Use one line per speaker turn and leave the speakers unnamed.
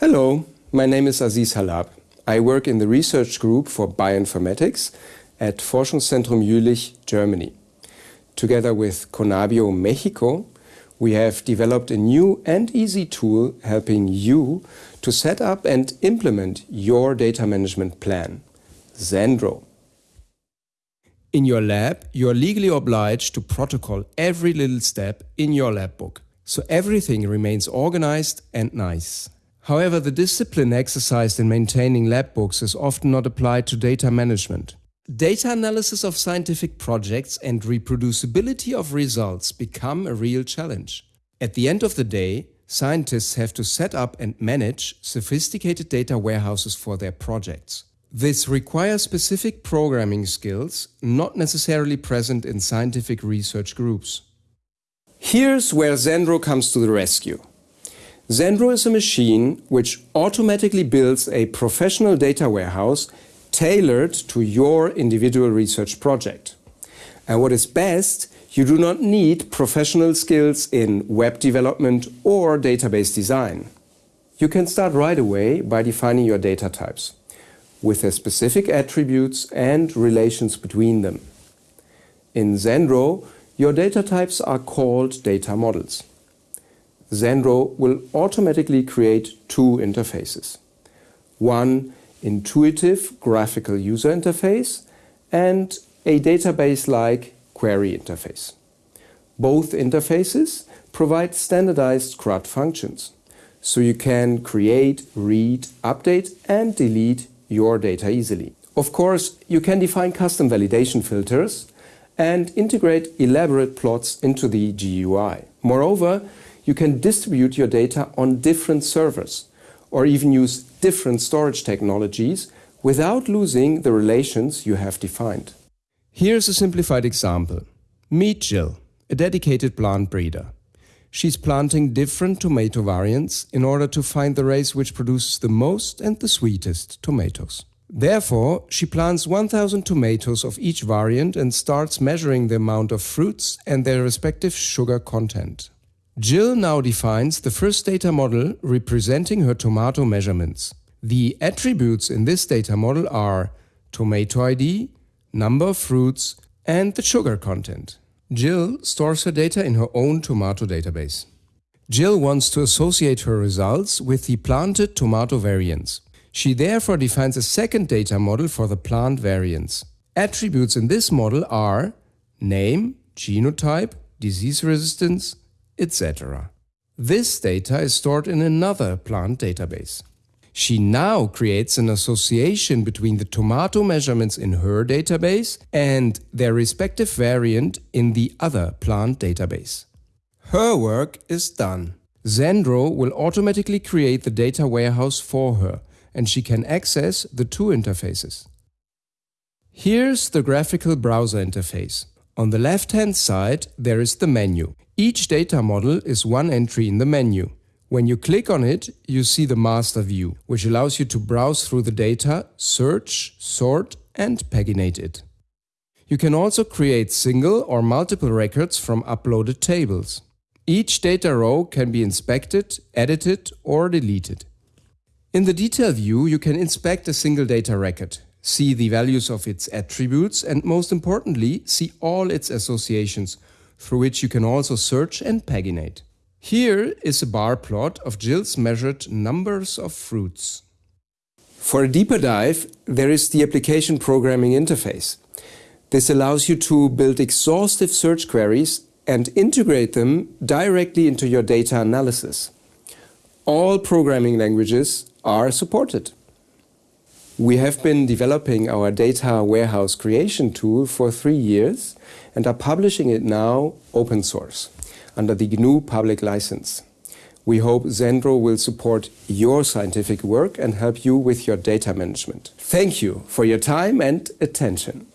Hello, my name is Asis Hallab. I work in the research group for bioinformatics at Forschungszentrum Jülich, Germany. Together with Conabio Mexico, we have developed a new and easy tool helping you to set up and implement your data management plan, Zendro. In your lab, you are legally obliged to protocol every little step in your lab book, so everything remains organized and nice. However, the discipline exercised in maintaining lab books is often not applied to data management. Data analysis of scientific projects and reproducibility of results become a real challenge. At the end of the day, scientists have to set up and manage sophisticated data warehouses for their projects. This requires specific programming skills not necessarily present in scientific research groups. Here's where Zendro comes to the rescue. Zendro is a machine which automatically builds a professional data warehouse tailored to your individual research project. And what is best, you do not need professional skills in web development or database design. You can start right away by defining your data types with their specific attributes and relations between them. In Zendro, your data types are called data models. Zendro will automatically create two interfaces. One intuitive graphical user interface and a database-like query interface. Both interfaces provide standardized CRUD functions, so you can create, read, update and delete your data easily. Of course, you can define custom validation filters and integrate elaborate plots into the GUI. Moreover, you can distribute your data on different servers or even use different storage technologies without losing the relations you have defined. Here's a simplified example. Meet Jill, a dedicated plant breeder. She's planting different tomato variants in order to find the race which produces the most and the sweetest tomatoes. Therefore, she plants 1000 tomatoes of each variant and starts measuring the amount of fruits and their respective sugar content. Jill now defines the first data model representing her tomato measurements. The attributes in this data model are tomato ID, number of fruits, and the sugar content. Jill stores her data in her own tomato database. Jill wants to associate her results with the planted tomato variants. She therefore defines a second data model for the plant variants. Attributes in this model are name, genotype, disease resistance, etc. This data is stored in another plant database. She now creates an association between the tomato measurements in her database and their respective variant in the other plant database. Her work is done. Zendro will automatically create the data warehouse for her and she can access the two interfaces. Here's the graphical browser interface. On the left-hand side, there is the menu. Each data model is one entry in the menu. When you click on it, you see the master view, which allows you to browse through the data, search, sort and paginate it. You can also create single or multiple records from uploaded tables. Each data row can be inspected, edited or deleted. In the detail view, you can inspect a single data record, see the values of its attributes and most importantly, see all its associations, through which you can also search and paginate. Here is a bar plot of Jill's measured numbers of fruits. For a deeper dive, there is the application programming interface. This allows you to build exhaustive search queries and integrate them directly into your data analysis. All programming languages are supported. We have been developing our data warehouse creation tool for three years and are publishing it now open source under the GNU public license. We hope Zendro will support your scientific work and help you with your data management. Thank you for your time and attention.